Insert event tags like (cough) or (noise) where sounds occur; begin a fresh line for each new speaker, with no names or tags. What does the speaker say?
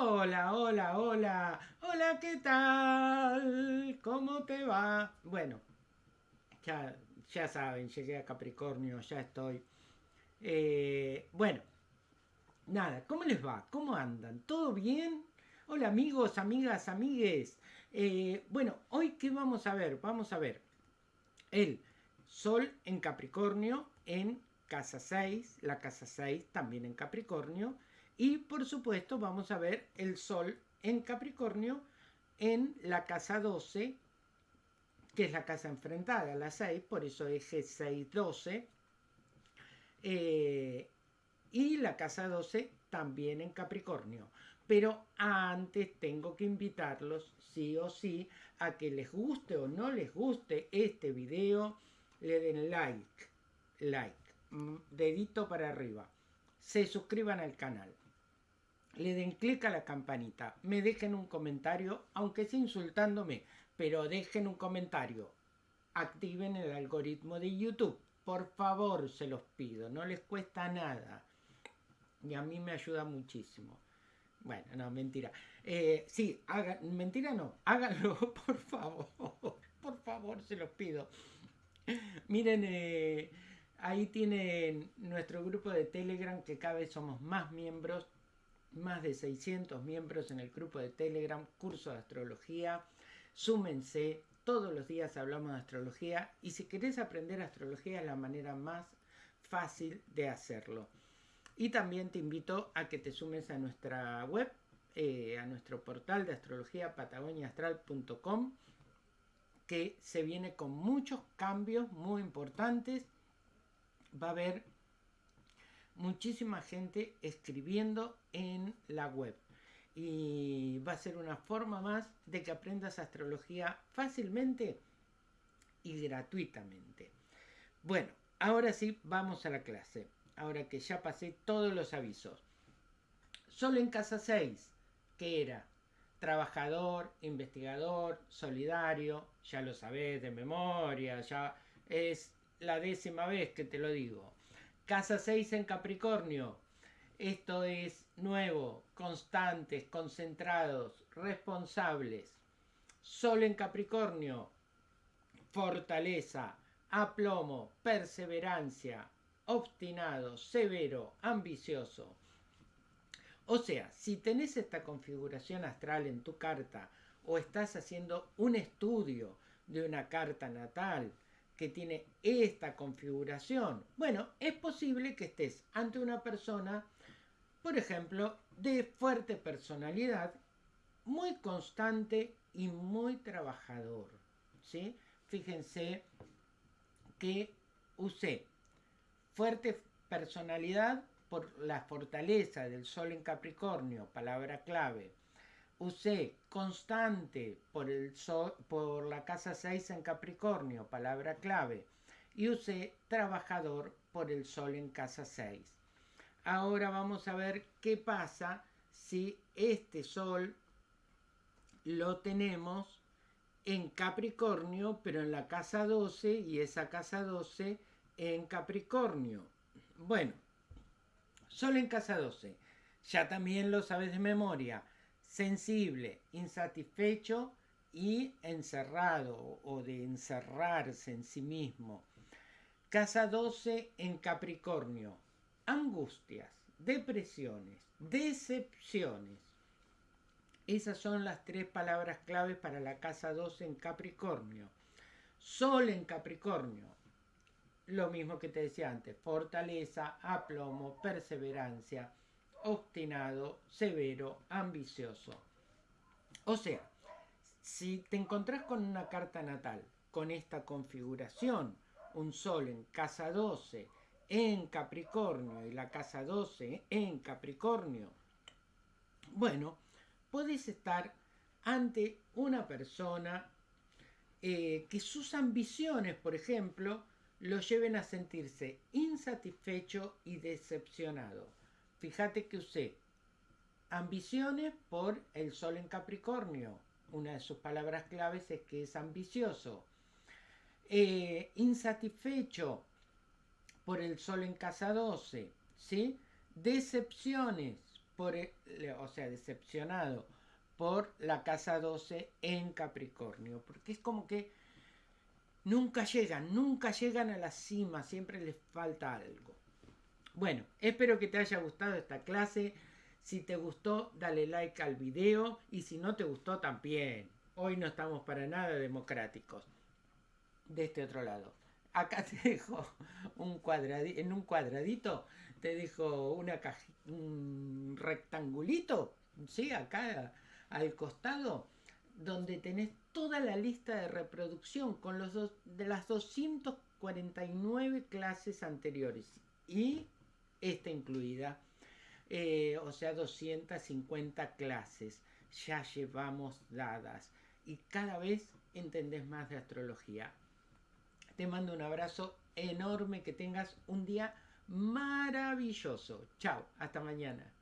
Hola, hola, hola. Hola, ¿qué tal? ¿Cómo te va? Bueno, ya, ya saben, llegué a Capricornio, ya estoy. Eh, bueno, nada, ¿cómo les va? ¿Cómo andan? ¿Todo bien? Hola amigos, amigas, amigues. Eh, bueno, hoy qué vamos a ver? Vamos a ver el Sol en Capricornio en casa 6, la casa 6 también en Capricornio y por supuesto vamos a ver el Sol en Capricornio en la casa 12, que es la casa enfrentada a la 6, por eso eje 6-12. Eh, y la casa 12 también en Capricornio. Pero antes tengo que invitarlos, sí o sí, a que les guste o no les guste este video, le den like, like, mm, dedito para arriba, se suscriban al canal le den clic a la campanita, me dejen un comentario, aunque sea insultándome, pero dejen un comentario. Activen el algoritmo de YouTube. Por favor, se los pido, no les cuesta nada. Y a mí me ayuda muchísimo. Bueno, no, mentira. Eh, sí, hagan, mentira no, (laughs) háganlo, por favor. Por favor, se los pido. Miren, eh, ahí tienen nuestro grupo de Telegram, que cada vez somos más miembros más de 600 miembros en el grupo de Telegram, curso de astrología. Súmense, todos los días hablamos de astrología y si querés aprender astrología es la manera más fácil de hacerlo. Y también te invito a que te sumes a nuestra web, eh, a nuestro portal de astrología patagoniaastral.com, que se viene con muchos cambios muy importantes. Va a haber muchísima gente escribiendo en la web. Y va a ser una forma más de que aprendas astrología fácilmente y gratuitamente. Bueno, ahora sí, vamos a la clase. Ahora que ya pasé todos los avisos. Solo en casa 6, que era trabajador, investigador, solidario, ya lo sabés de memoria, ya es la décima vez que te lo digo. Casa 6 en Capricornio. Esto es nuevo, constantes, concentrados, responsables. Sol en Capricornio. Fortaleza, aplomo, perseverancia, obstinado, severo, ambicioso. O sea, si tenés esta configuración astral en tu carta o estás haciendo un estudio de una carta natal, que tiene esta configuración? Bueno, es posible que estés ante una persona, por ejemplo, de fuerte personalidad, muy constante y muy trabajador. ¿sí? Fíjense que usé fuerte personalidad por la fortaleza del Sol en Capricornio, palabra clave, usé constante por, el sol, por la casa 6 en Capricornio, palabra clave, y usé trabajador por el sol en casa 6. Ahora vamos a ver qué pasa si este sol lo tenemos en Capricornio, pero en la casa 12 y esa casa 12 en Capricornio. Bueno, sol en casa 12. Ya también lo sabes de memoria sensible, insatisfecho y encerrado o de encerrarse en sí mismo. Casa 12 en Capricornio. Angustias, depresiones, decepciones. Esas son las tres palabras claves para la casa 12 en Capricornio. Sol en Capricornio. Lo mismo que te decía antes. Fortaleza, aplomo, perseverancia, obstinado, severo, ambicioso. O sea, si te encontrás con una carta natal con esta configuración, un sol en casa 12 en Capricornio y la casa 12 en Capricornio, bueno, puedes estar ante una persona eh, que sus ambiciones, por ejemplo, lo lleven a sentirse insatisfecho y decepcionado. Fíjate que usé ambiciones por el sol en Capricornio. Una de sus palabras claves es que es ambicioso. Eh, insatisfecho por el sol en casa 12. ¿sí? Decepciones por, o sea, decepcionado por la casa 12 en Capricornio, porque es como que nunca llegan, nunca llegan a la cima, siempre les falta algo. Bueno, espero que te haya gustado esta clase. Si te gustó, dale like al video y si no te gustó también. Hoy no estamos para nada democráticos. De este otro lado. Acá (laughs) te dejo un cuadradito, en un cuadradito te dejo una un rectangulito, ¿sí? Acá al costado, donde tenés toda la lista de reproducción con los de las 249 clases anteriores y esta incluida, eh, o sea, 250 clases ya llevamos dadas y cada vez entendés más de astrología. Te mando un abrazo enorme, que tengas un día maravilloso. Chao, hasta mañana.